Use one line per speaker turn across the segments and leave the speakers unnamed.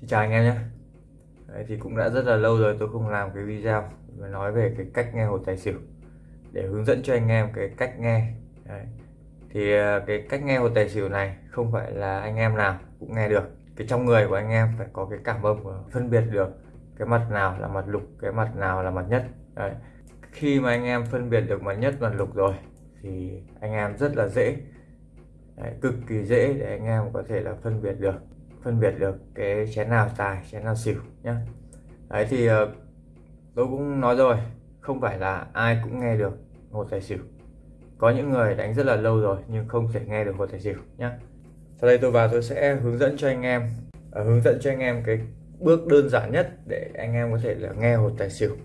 Xin chào anh em nhé. Đấy, thì cũng đã rất là lâu rồi tôi không làm cái video mà nói về cái cách nghe hồ tài xỉu để hướng dẫn cho anh em cái cách nghe. Đấy. thì à, cái cách nghe hồ tài xỉu này không phải là anh em nào cũng nghe được. Cái trong người của anh em phải có cái cảm âm phân biệt được cái mặt nào là mặt lục cái mặt nào là mặt nhất. Đấy. khi mà anh em phân biệt được mặt nhất mặt lục rồi thì anh em rất là dễ. Đấy, cực kỳ dễ để anh em có thể là phân biệt được phân biệt được cái chén nào tài chén nào xỉu nhá. Đấy thì ờ, tôi cũng nói rồi không phải là ai cũng nghe được hột tài xỉu. Có những người đánh rất là lâu rồi nhưng không thể nghe được hột tài xỉu nhá. Sau đây tôi vào tôi sẽ hướng dẫn cho anh em à, hướng dẫn cho anh em cái bước đơn giản nhất để anh em có thể là nghe hột tài xỉu.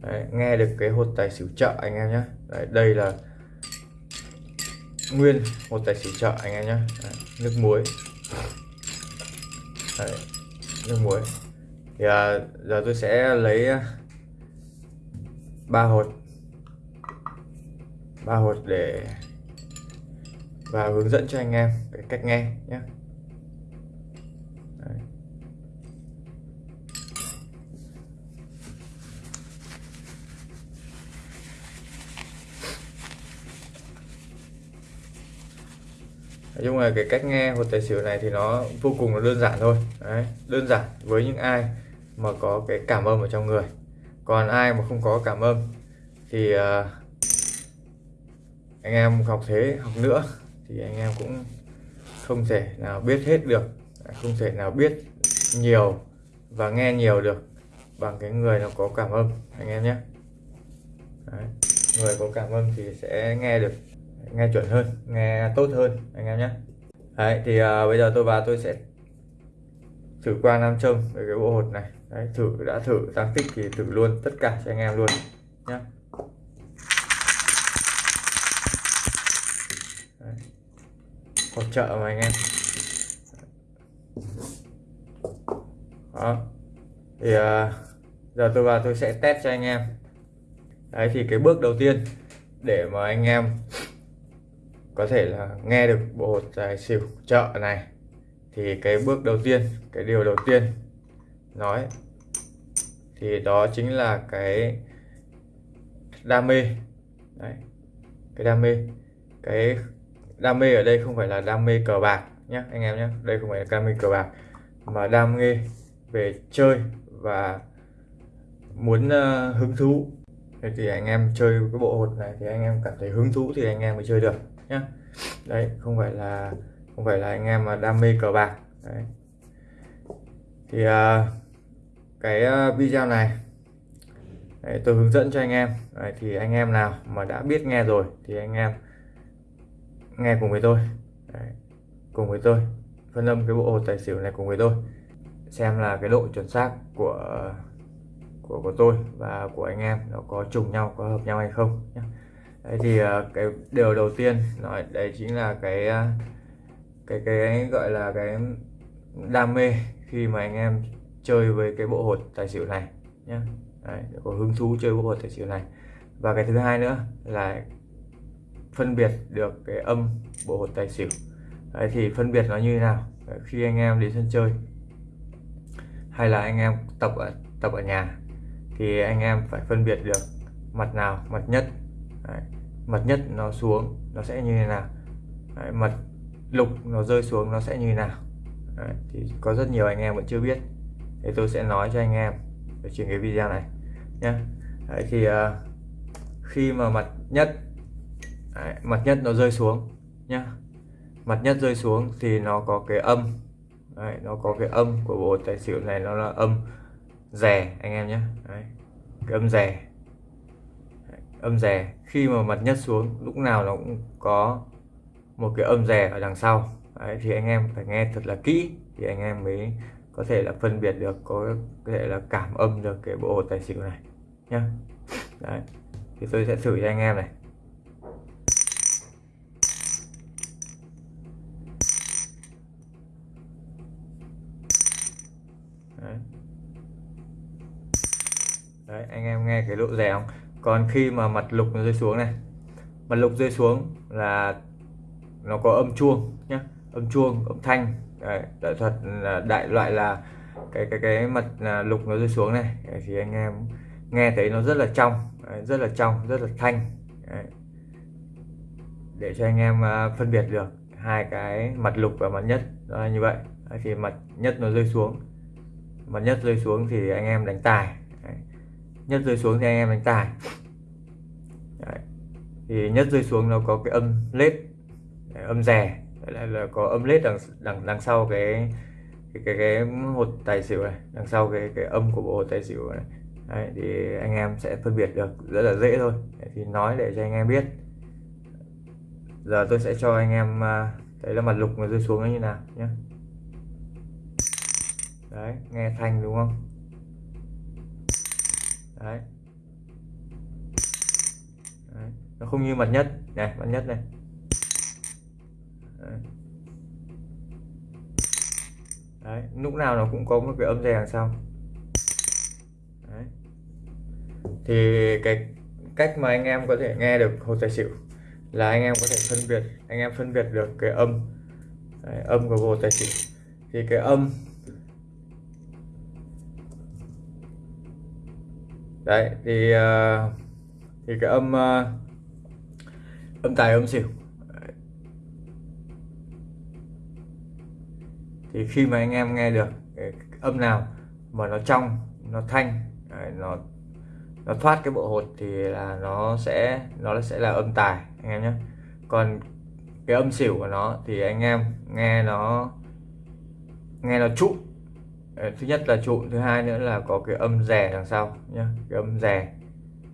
Đấy, nghe được cái hột tài xỉu chợ anh em nhé Đấy, đây là nguyên hột tài xỉu chợ anh em nhé nước muối. Đấy, nước muối. Thì à, giờ tôi sẽ lấy à, ba hột. Ba hột để và hướng dẫn cho anh em cái cách nghe nhé. Nói chung là cái cách nghe hột tài xỉu này thì nó vô cùng là đơn giản thôi. Đấy, đơn giản với những ai mà có cái cảm âm ở trong người. Còn ai mà không có cảm âm thì uh, anh em học thế học nữa thì anh em cũng không thể nào biết hết được không thể nào biết nhiều và nghe nhiều được bằng cái người nó có cảm âm anh em nhé. Đấy. người có cảm âm thì sẽ nghe được nghe chuẩn hơn nghe tốt hơn anh em nhé. Đấy, thì à, bây giờ tôi vào tôi sẽ thử qua nam châm về cái bộ hột này. Đấy, thử đã thử tăng tích thì thử luôn tất cả cho anh em luôn nhé hột trợ mà anh em. Đó thì uh, giờ tôi vào tôi sẽ test cho anh em. Đấy thì cái bước đầu tiên để mà anh em có thể là nghe được bộ hột tài xỉu chợ này. Thì cái bước đầu tiên cái điều đầu tiên nói thì đó chính là cái đam mê. Đấy cái đam mê. Cái đam mê ở đây không phải là đam mê cờ bạc nhé anh em nhé đây không phải là đam mê cờ bạc mà đam mê về chơi và muốn uh, hứng thú. Thì anh em chơi cái bộ hột này thì anh em cảm thấy hứng thú thì anh em mới chơi được nhé đấy không phải là không phải là anh em mà đam mê cờ bạc. Đấy. Thì uh, cái uh, video này đấy, tôi hướng dẫn cho anh em. Đấy, thì anh em nào mà đã biết nghe rồi thì anh em nghe cùng với tôi. Đấy, cùng với tôi phân âm cái bộ hột tài xỉu này cùng với tôi xem là cái độ chuẩn xác của của của tôi và của anh em nó có trùng nhau có hợp nhau hay không nhé đấy thì ờ, cái điều đầu tiên nói đấy chính là cái ờ, cái cái gọi là cái đam mê khi mà anh em chơi với cái bộ hột tài xỉu này nhé đấy, có hứng thú chơi bộ hột tài xỉu này. Và cái thứ hai nữa là phân biệt được cái âm bộ hột tài xỉu. Đấy, thì phân biệt nó như thế nào? Đấy, khi anh em đến sân chơi hay là anh em tập ở tập ở nhà thì anh em phải phân biệt được mặt nào mặt nhất. Đấy, mặt nhất nó xuống nó sẽ như thế nào? Đấy, mặt lục nó rơi xuống nó sẽ như thế nào? Đấy, thì có rất nhiều anh em vẫn chưa biết. Thì tôi sẽ nói cho anh em ở trên cái video này nhé đấy, thì uh, khi mà mặt nhất đấy, mặt nhất nó rơi xuống nhá. Mặt nhất rơi xuống thì nó có cái âm đấy, nó có cái âm của bộ tài xỉu này nó là âm rè anh em nhé đấy, cái âm rè âm rè. Khi mà mặt nhất xuống lúc nào nó cũng có một cái âm rè ở đằng sau. Đấy, thì anh em phải nghe thật là kỹ thì anh em mới có thể là phân biệt được có thể là cảm âm được cái bộ tài xỉu này nhá. Đấy thì tôi sẽ thử cho anh em này. Đấy. đấy anh em nghe cái độ rè không? Còn khi mà mặt lục nó rơi xuống này mặt lục rơi xuống là nó có âm chuông nhé âm chuông âm thanh. Đấy, đại thuật là đại loại là cái cái cái mặt là lục nó rơi xuống này. Thì anh em nghe thấy nó rất là trong rất là trong rất là thanh. Đấy. để cho anh em à, phân biệt được hai cái mặt lục và mặt nhất đó là như vậy. Đấy, thì mặt nhất nó rơi xuống mặt nhất rơi xuống thì anh em đánh tài. Đấy nhất rơi xuống thì anh em đánh tài Đấy. thì nhất rơi xuống nó có cái âm lết âm rè lại là có âm lết đằng đằng đằng sau cái cái cái, cái hột tài xỉu này đằng sau cái cái âm của bộ hột tài xỉu này. Đấy, thì anh em sẽ phân biệt được rất là dễ thôi. Đấy, thì nói để cho anh em biết. Giờ tôi sẽ cho anh em à, thấy là mặt lục nó rơi xuống nó như nào nhé đấy nghe thanh đúng không? Đấy. đấy nó không như mặt nhất này mặt nhất này đấy. đấy lúc nào nó cũng có một cái âm rè đằng sau đấy. thì cái cách mà anh em có thể nghe được hồ tài xỉu là anh em có thể phân biệt anh em phân biệt được cái âm đấy, âm của hồ tài xỉu thì cái âm đấy thì ờ, thì cái âm ờ, âm tài âm xỉu. Thì khi mà anh em nghe được cái âm nào mà nó trong nó thanh đấy, nó nó thoát cái bộ hột thì là nó sẽ nó sẽ là âm tài anh em nhé. Còn cái âm xỉu của nó thì anh em nghe nó nghe nó trụ thứ nhất là trụn thứ hai nữa là có cái âm rè đằng sau nhá cái âm rè.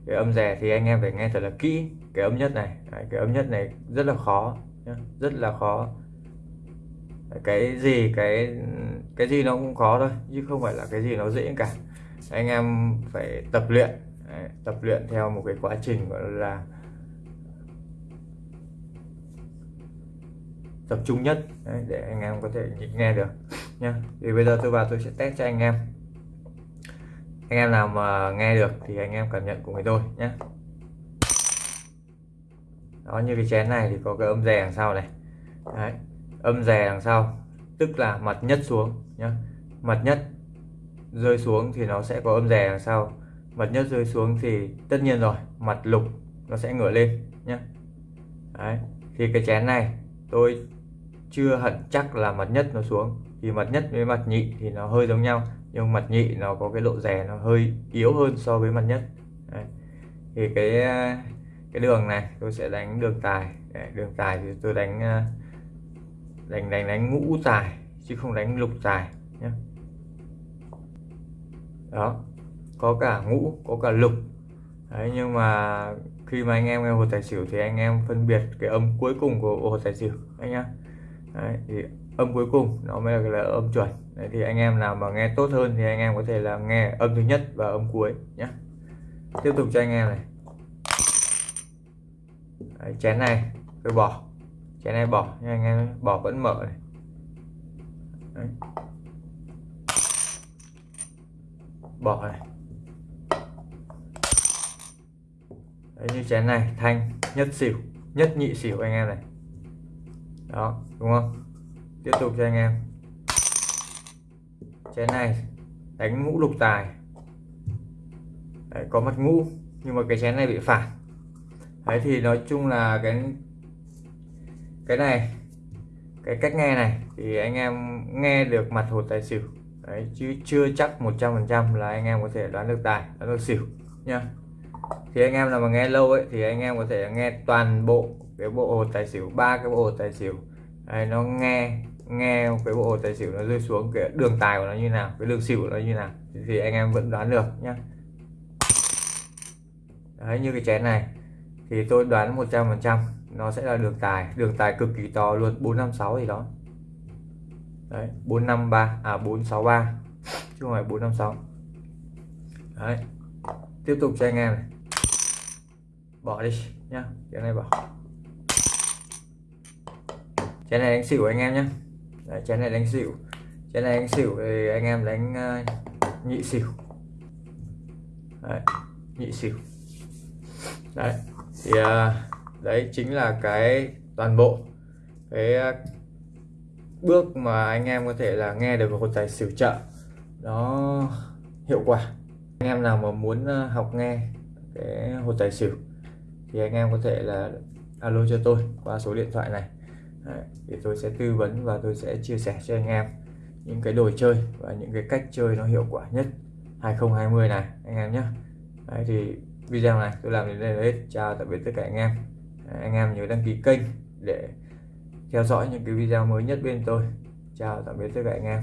Cái âm rè thì anh em phải nghe thật là kỹ cái âm nhất này Đấy, cái âm nhất này rất là khó nhá. rất là khó. Cái gì cái cái gì nó cũng khó thôi chứ không phải là cái gì nó dễ cả. Anh em phải tập luyện Đấy, tập luyện theo một cái quá trình gọi là tập trung nhất Đấy, để anh em có thể nghe được nha. Thì bây giờ tôi vào tôi sẽ test cho anh em. Anh em nào mà nghe được thì anh em cảm nhận cùng với tôi nhé. Đó như cái chén này thì có cái âm rè đằng sau này. Đấy, âm rè đằng sau tức là mặt nhất xuống nhá. Mặt nhất rơi xuống thì nó sẽ có âm rè đằng sau. Mặt nhất rơi xuống thì tất nhiên rồi mặt lục nó sẽ ngửa lên nhé Đấy. thì cái chén này tôi chưa hẳn chắc là mặt nhất nó xuống thì mặt nhất với mặt nhị thì nó hơi giống nhau nhưng mặt nhị nó có cái độ rè nó hơi yếu hơn so với mặt nhất. Đấy. thì cái cái đường này tôi sẽ đánh đường tài. Đấy, đường tài thì tôi đánh à, đánh đánh đánh ngũ tài chứ không đánh lục tài nhé đó có cả ngũ có cả lục. Đấy, nhưng mà khi mà anh em nghe hồ tài xỉu thì anh em phân biệt cái âm cuối cùng của hồ tài xỉu anh nhá. Đấy, thì âm cuối cùng nó mới là, là âm chuẩn. Đấy, thì anh em nào mà nghe tốt hơn thì anh em có thể là nghe âm thứ nhất và âm cuối nhé tiếp tục cho anh em này. Đấy, chén này tôi bỏ. Chén này bỏ nhưng anh em bỏ vẫn mở này. Đấy. bỏ này. Đấy, như chén này thanh nhất xỉu nhất nhị xỉu anh em này đó đúng không? Tiếp tục cho anh em. Chén này đánh ngũ lục tài. Đấy, có mặt ngũ nhưng mà cái chén này bị phản đấy thì nói chung là cái cái này cái cách nghe này thì anh em nghe được mặt hột tài xỉu. Đấy chứ chưa chắc 100% là anh em có thể đoán được tài đoán được xỉu nha thì anh em nào mà nghe lâu ấy thì anh em có thể nghe toàn bộ cái bộ hột tài xỉu ba cái bộ hột tài xỉu. Đấy, nó nghe nghe cái bộ hột tài xỉu nó rơi xuống cái đường tài của nó như nào cái đường xỉu của nó như nào thì anh em vẫn đoán được nhá. Đấy như cái chén này thì tôi đoán 100% nó sẽ là đường tài. Đường tài cực kỳ to luôn 456 gì đó. Đấy 453 à 463 chứ không phải 456 đấy tiếp tục cho anh em này. Bỏ đi nhá cái này bỏ chén này đánh xỉu anh em nhé Đấy, chén này đánh xỉu. Chén này đánh xỉu thì anh em đánh uh, nhị xỉu. Đấy, nhị xỉu. Đấy thì uh, đấy chính là cái toàn bộ cái uh, bước mà anh em có thể là nghe được một tài xỉu trợ. Nó hiệu quả. Anh em nào mà muốn học nghe cái hột tài xỉu thì anh em có thể là alo cho tôi qua số điện thoại này. Đấy, thì tôi sẽ tư vấn và tôi sẽ chia sẻ cho anh em những cái đồ chơi và những cái cách chơi nó hiệu quả nhất 2020 này anh em nhé. Đấy, thì video này tôi làm đến đây là hết. Chào tạm biệt tất cả anh em. Đấy, anh em nhớ đăng ký kênh để theo dõi những cái video mới nhất bên tôi. Chào tạm biệt tất cả anh em.